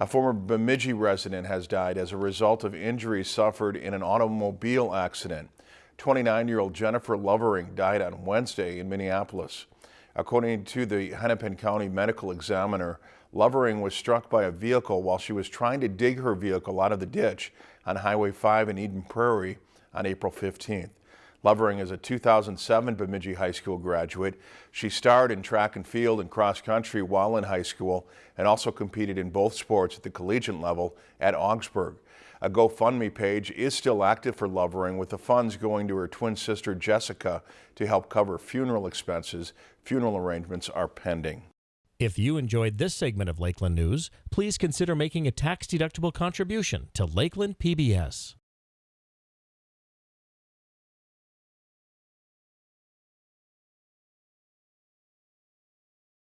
A former Bemidji resident has died as a result of injuries suffered in an automobile accident. 29-year-old Jennifer Lovering died on Wednesday in Minneapolis. According to the Hennepin County Medical Examiner, Lovering was struck by a vehicle while she was trying to dig her vehicle out of the ditch on Highway 5 in Eden Prairie on April 15th. Lovering is a 2007 Bemidji High School graduate. She starred in track and field and cross country while in high school and also competed in both sports at the collegiate level at Augsburg. A GoFundMe page is still active for Lovering with the funds going to her twin sister Jessica to help cover funeral expenses. Funeral arrangements are pending. If you enjoyed this segment of Lakeland News, please consider making a tax-deductible contribution to Lakeland PBS.